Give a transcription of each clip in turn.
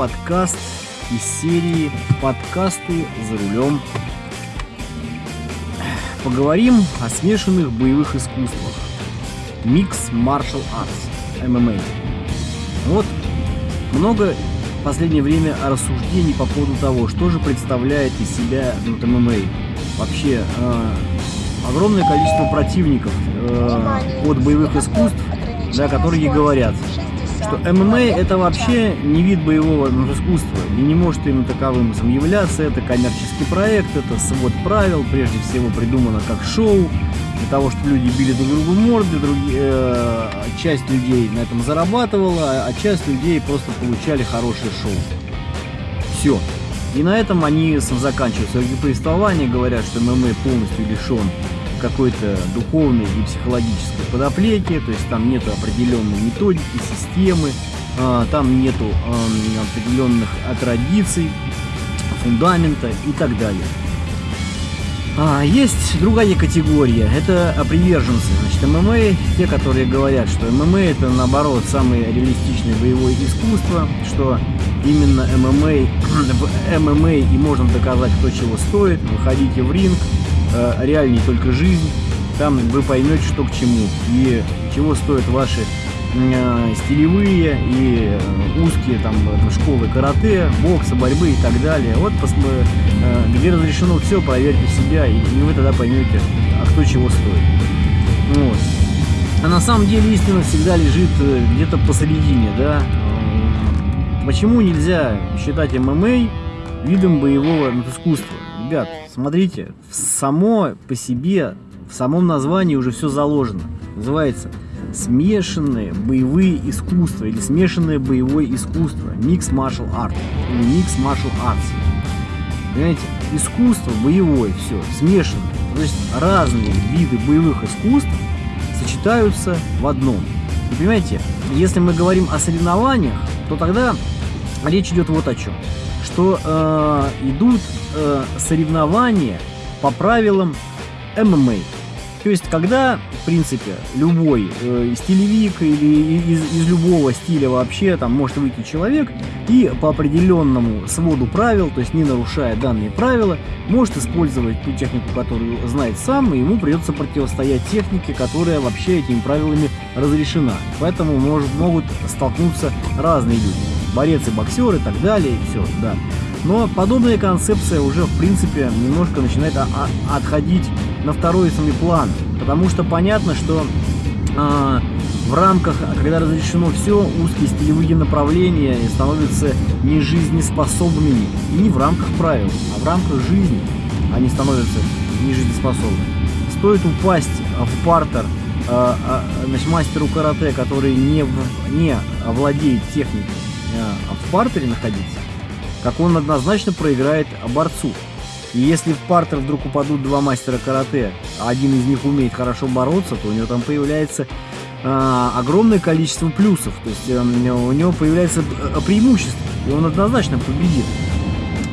подкаст из серии «Подкасты за рулем». Поговорим о смешанных боевых искусствах. Микс Martial Arts, ММА. Вот много в последнее время рассуждений по поводу того, что же представляет из себя вот, ММА. Вообще, э, огромное количество противников э, от боевых искусств, да, которые говорят, что ММА это вообще не вид боевого искусства и не может им таковым являться. Это коммерческий проект, это свод правил, прежде всего придумано как шоу, для того, чтобы люди били друг другу морды, другие, э, часть людей на этом зарабатывала, а часть людей просто получали хорошее шоу. Все. И на этом они заканчивают свое повествование, говорят, что ММА полностью лишен какой-то духовной и психологической подоплеки, то есть там нету определенной методики, системы, а, там нету определенных традиций, фундамента и так далее. А, есть другая категория, это приверженцы. Значит, ММА, те, которые говорят, что ММА это наоборот самое реалистичное боевое искусство, что именно ММА, ММА и можно доказать, кто чего стоит, выходите в ринг, э, реальней только жизнь, там вы поймете, что к чему и чего стоят ваши э, стилевые и э, узкие там школы карате, бокса, борьбы и так далее. Вот где разрешено все, проверьте себя, и, и вы тогда поймете, а кто чего стоит. Вот. А на самом деле истина всегда лежит где-то посередине, да. Почему нельзя считать ММА видом боевого искусства? Ребят, смотрите, само по себе, в самом названии уже все заложено. Называется смешанные боевые искусства или смешанное боевое искусство, микс martial art или микс martial arts. Понимаете, искусство боевое, все, смешанное. То есть разные виды боевых искусств сочетаются в одном. И понимаете, если мы говорим о соревнованиях, то тогда речь идет вот о чем. Что э, идут э, соревнования по правилам ММА. То есть, когда, в принципе, любой э, стилевик или из, из любого стиля вообще там может выйти человек и по определенному своду правил, то есть не нарушая данные правила, может использовать ту технику, которую знает сам, и ему придется противостоять технике, которая вообще этими правилами разрешена. Поэтому может, могут столкнуться разные люди. Борец и боксер и так далее, и все, да. Но подобная концепция уже, в принципе, немножко начинает отходить на второй самый план. Потому что понятно, что э, в рамках, когда разрешено все, узкие стилевые направления становятся не жизнеспособными. И не в рамках правил, а в рамках жизни они становятся не жизнеспособны. Стоит упасть в партер э, э, мастеру карате, который не, в, не владеет техникой, в партере находиться, как он однозначно проиграет борцу. И если в партер вдруг упадут два мастера карате, а один из них умеет хорошо бороться, то у него там появляется э, огромное количество плюсов. То есть э, у него появляется э, преимущество, и он однозначно победит.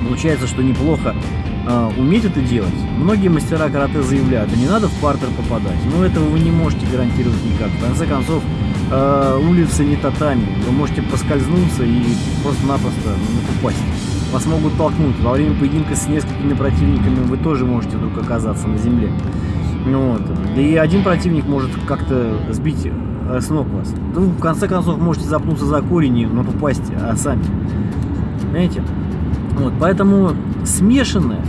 Получается, что неплохо э, уметь это делать. Многие мастера карате заявляют, не надо в партер попадать. Но этого вы не можете гарантировать никак. В конце концов, э, улица не татами. Вы можете поскользнуться и просто-напросто ну, упасть вас могут толкнуть. Во время поединка с несколькими противниками вы тоже можете вдруг оказаться на земле. Ну вот. Да и один противник может как-то сбить э, с ног вас. Ну, в конце концов, можете запнуться за корень и ну, упасть а сами. Понимаете? Вот, поэтому смешанное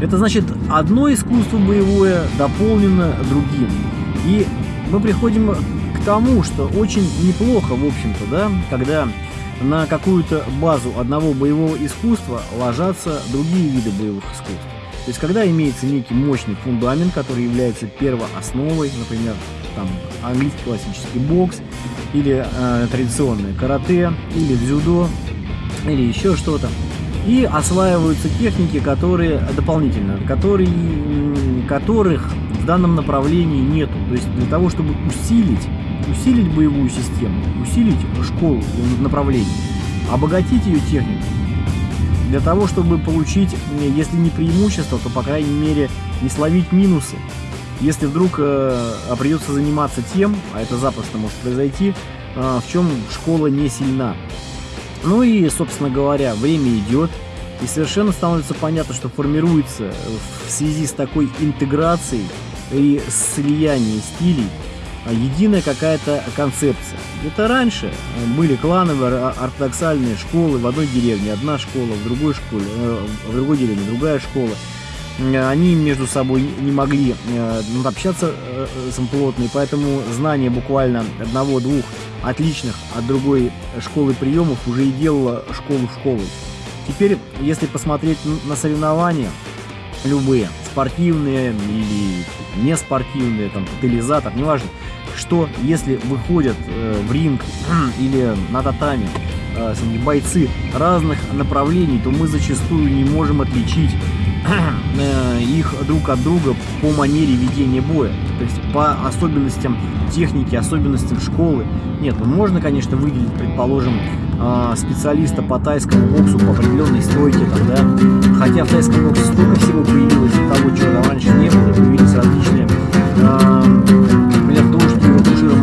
это значит одно искусство боевое дополнено другим. И мы приходим тому, что очень неплохо, в общем-то, да, когда на какую-то базу одного боевого искусства ложатся другие виды боевых искусств. То есть, когда имеется некий мощный фундамент, который является первоосновой, например, там английский классический бокс, или э, традиционное карате, или дзюдо, или еще что-то, и осваиваются техники, которые дополнительно, которые, которых в данном направлении нету. То есть для того, чтобы усилить усилить боевую систему, усилить школу направлений, обогатить ее технику, для того, чтобы получить, если не преимущество, то, по крайней мере, не словить минусы. Если вдруг э, придется заниматься тем, а это запросто может произойти, э, в чем школа не сильна. Ну и, собственно говоря, время идет, и совершенно становится понятно, что формируется в связи с такой интеграцией и слиянием стилей единая какая-то концепция. Это раньше были клановые ортодоксальные школы в одной деревне, одна школа, в другой школе, э, в другой деревне другая школа. Они между собой не могли э, общаться э, плотно, и поэтому знание буквально одного-двух отличных от другой школы приемов уже и делало школу школой. Теперь, если посмотреть на соревнования, любые, спортивные или не спортивные, там, тотализатор, неважно, что если выходят э, в ринг или на татами э, бойцы разных направлений, то мы зачастую не можем отличить э, их друг от друга по манере ведения боя, то есть по особенностям техники, особенностям школы. Нет, ну можно, конечно, выделить, предположим, э, специалиста по тайскому боксу по определенной стойке, там, да? хотя в тайском боксе столько всего появилось того, чего раньше не было, появились различные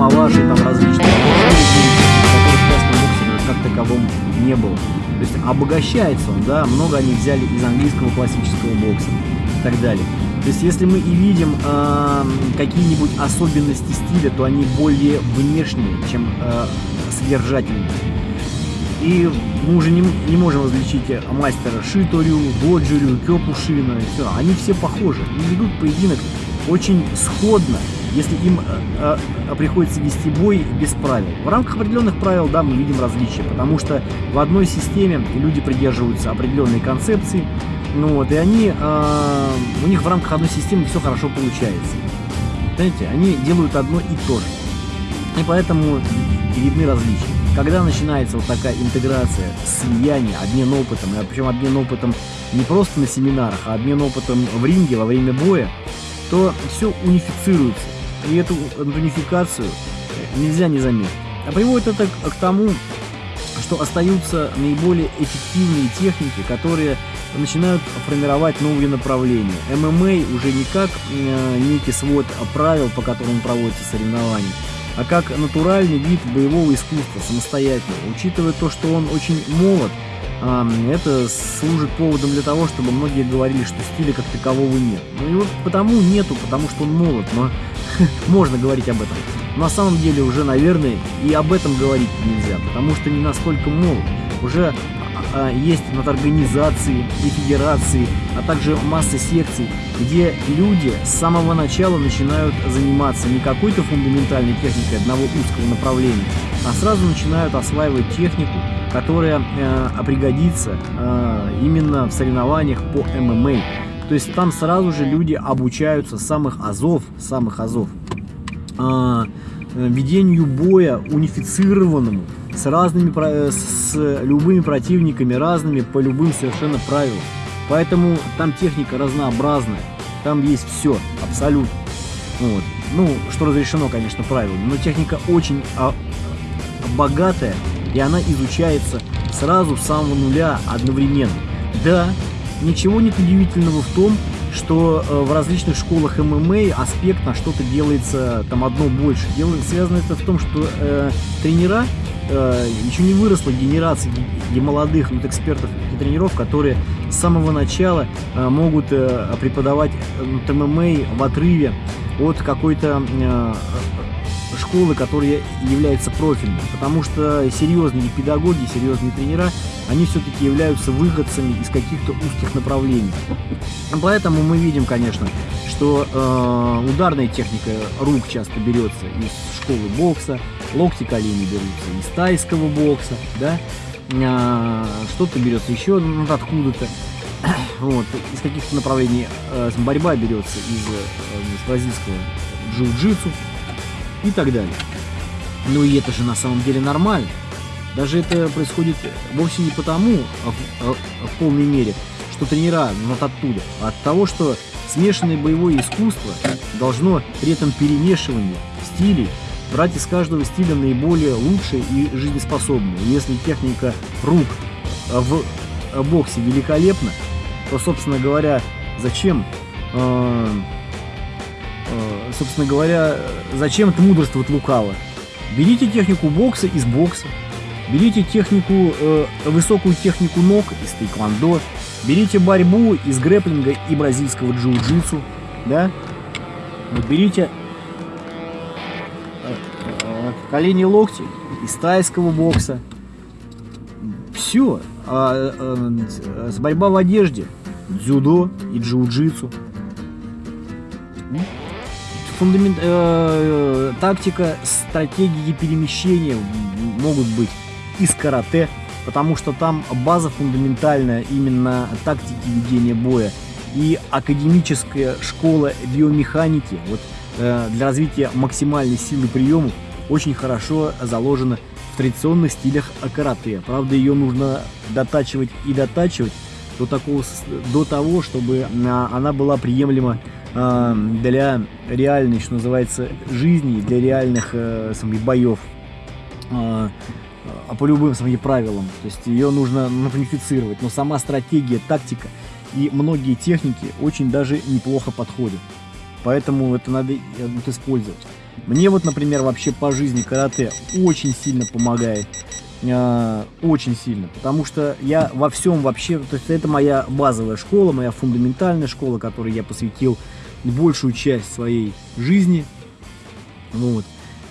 Маваши, там различные которые в частном боксе как таковом не было. То есть обогащается он, да, много они взяли из английского классического бокса и так далее. То есть если мы и видим э, какие-нибудь особенности стиля, то они более внешние, чем э, содержательные. И мы уже не, не можем различить мастера Шиторю, Боджурю, Кёпушина, все. Они все похожи. Они ведут поединок очень сходно, если им э, э, приходится вести бой без правил. В рамках определенных правил, да, мы видим различия, потому что в одной системе люди придерживаются определенной концепции, ну вот, и они, э, у них в рамках одной системы все хорошо получается. Понимаете, они делают одно и то же. И поэтому видны различия. Когда начинается вот такая интеграция, слияние, обмен опытом, и причем обмен опытом не просто на семинарах, а обмен опытом в ринге во время боя, то все унифицируется. И эту унификацию нельзя не заметить. А приводит это к тому, что остаются наиболее эффективные техники, которые начинают формировать новые направления. ММА уже не как э, некий свод правил, по которым проводятся соревнования, а как натуральный вид боевого искусства, самостоятельно. Учитывая то, что он очень молод, это служит поводом для того, чтобы многие говорили, что стиля как такового нет. Ну и вот потому нету, потому что он молод, но можно говорить об этом. На самом деле уже, наверное, и об этом говорить нельзя, потому что не настолько молод. Уже а, есть над организации и федерации, а также масса секций, где люди с самого начала начинают заниматься не какой-то фундаментальной техникой одного узкого направления, а сразу начинают осваивать технику, которая э, пригодится э, именно в соревнованиях по ММА. То есть там сразу же люди обучаются самых азов, самых азов, э, ведению боя унифицированному, с разными, э, с любыми противниками, разными по любым совершенно правилам. Поэтому там техника разнообразная, там есть все, абсолютно. Вот. Ну, что разрешено, конечно, правилами, но техника очень а, богатая, и она изучается сразу с самого нуля одновременно. Да, ничего нет удивительного в том, что э, в различных школах ММА аспект на что-то делается там одно больше. Дело, связано это в том, что э, тренера э, еще не выросла генерация молодых вот, экспертов и тренеров, которые с самого начала э, могут э, преподавать э, ММА в отрыве от какой-то э, школы, которая является профильной, потому что серьезные педагоги, серьезные тренера, они все-таки являются выходцами из каких-то узких направлений. Поэтому мы видим, конечно, что э, ударная техника рук часто берется из школы бокса, локти колени берутся из тайского бокса, да, э, что-то берется еще откуда-то, вот, из каких-то направлений э, борьба берется из, э, из бразильского джиу-джитсу, и так далее. Ну и это же на самом деле нормально. Даже это происходит вовсе не потому, а в, а, а в полной мере, что тренера вот оттуда, а от того, что смешанное боевое искусство должно при этом перемешивании стилей брать из каждого стиля наиболее лучшее и жизнеспособное. Если техника рук в боксе великолепна, то, собственно говоря, зачем э, собственно говоря, зачем это мудрствовать лукаво? Берите технику бокса из бокса. Берите технику, э, высокую технику ног из тайквандо, берите борьбу из грэплинга и бразильского джиу-джитсу, да? Вот берите э, э, колени-локти из тайского бокса. Все. А, а, с борьба в одежде, дзюдо и джиу-джитсу. Фундамент, э, э, тактика, стратегии перемещения могут быть из карате, потому что там база фундаментальная именно тактики ведения боя и академическая школа биомеханики вот, э, для развития максимальной силы приемов очень хорошо заложена в традиционных стилях карате. Правда, ее нужно дотачивать и дотачивать до, такого, до того, чтобы она была приемлема для реальной, что называется, жизни, для реальных э, самих боев а по любым своим правилам. То есть ее нужно модифицировать. Но сама стратегия, тактика и многие техники очень даже неплохо подходят. Поэтому это надо вот, использовать. Мне вот, например, вообще по жизни карате очень сильно помогает. Э, очень сильно. Потому что я во всем вообще... То есть это моя базовая школа, моя фундаментальная школа, которой я посвятил большую часть своей жизни. Вот.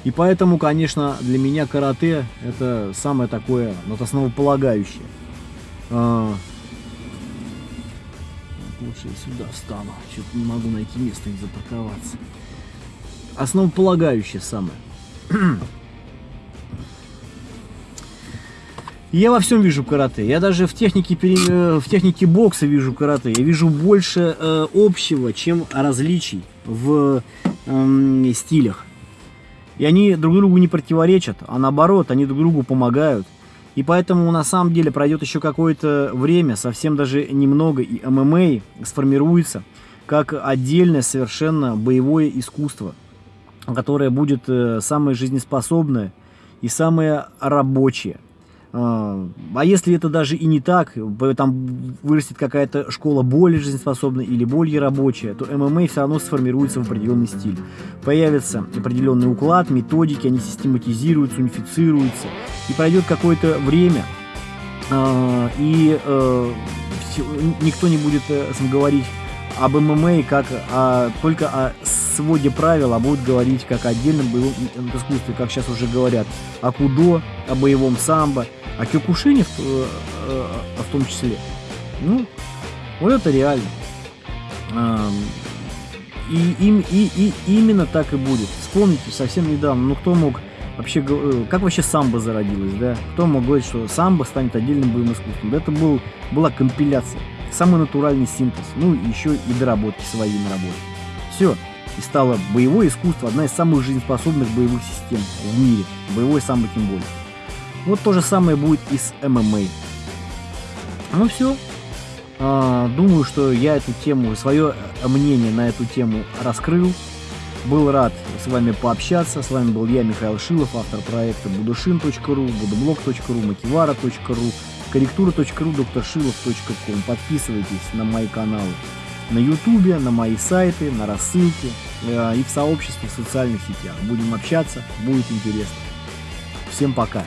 И поэтому, конечно, для меня карате это самое такое, вот основополагающее. А... Лучше я сюда встану, что-то не могу найти место, где запарковаться. Основополагающее самое. Я во всем вижу карате. Я даже в технике, э, в технике бокса вижу карате. Я вижу больше э, общего, чем различий в э, стилях. И они друг другу не противоречат, а наоборот, они друг другу помогают. И поэтому на самом деле пройдет еще какое-то время, совсем даже немного, и ММА сформируется как отдельное совершенно боевое искусство, которое будет э, самое жизнеспособное и самое рабочее. А, а если это даже и не так, там вырастет какая-то школа более жизнеспособная или более рабочая, то ММА все равно сформируется в определенный стиль. Появится определенный уклад, методики, они систематизируются, унифицируются. И пройдет какое-то время, а, и э, никто не будет э, говорить об ММА как о, только о своде правил, а будут говорить как о отдельном боевом искусстве, как сейчас уже говорят, о кудо, о боевом самбо, а Кёкушине в, э, э, в том числе. Ну, вот это реально. И, и, и, и именно так и будет. Вспомните, совсем недавно, ну кто мог вообще, э, как вообще самбо зародилось, да? Кто мог говорить, что самбо станет отдельным боевым искусством? Это был, была компиляция, самый натуральный синтез, ну еще и доработки свои на работе. Все, и стало боевое искусство одна из самых жизнеспособных боевых систем в мире, боевой самбо тем более. Вот то же самое будет и с ММА. Ну все. А, думаю, что я эту тему, свое мнение на эту тему раскрыл. Был рад с вами пообщаться. С вами был я, Михаил Шилов, автор проекта будушин.ру, будублог.ру, мотивара.ру, корректура.ру, докторшилов.ком. Подписывайтесь на мои каналы на ютубе, на мои сайты, на рассылки э, и в сообществе в социальных сетях. Будем общаться, будет интересно. Всем пока!